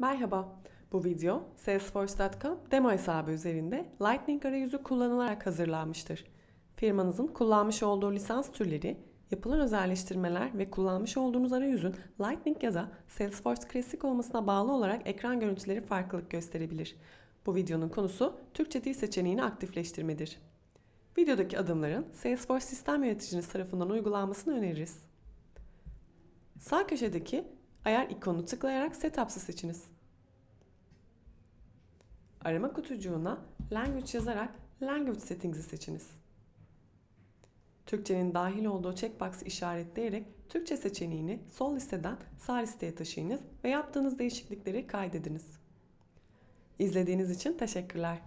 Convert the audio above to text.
Merhaba, bu video Salesforce.com demo hesabı üzerinde Lightning arayüzü kullanılarak hazırlanmıştır. Firmanızın kullanmış olduğu lisans türleri, yapılan özelleştirmeler ve kullanmış olduğunuz arayüzün Lightning ya da Salesforce Classic olmasına bağlı olarak ekran görüntüleri farklılık gösterebilir. Bu videonun konusu Türkçe dil seçeneğini aktifleştirmedir. Videodaki adımların Salesforce sistem yöneticiniz tarafından uygulanmasını öneririz. Sağ köşedeki ayar ikonunu tıklayarak Setups'ı seçiniz. Arama kutucuğuna Language yazarak Language Settings'i seçiniz. Türkçenin dahil olduğu checkbox'ı işaretleyerek Türkçe seçeneğini sol listeden sağ listeye taşıyınız ve yaptığınız değişiklikleri kaydediniz. İzlediğiniz için teşekkürler.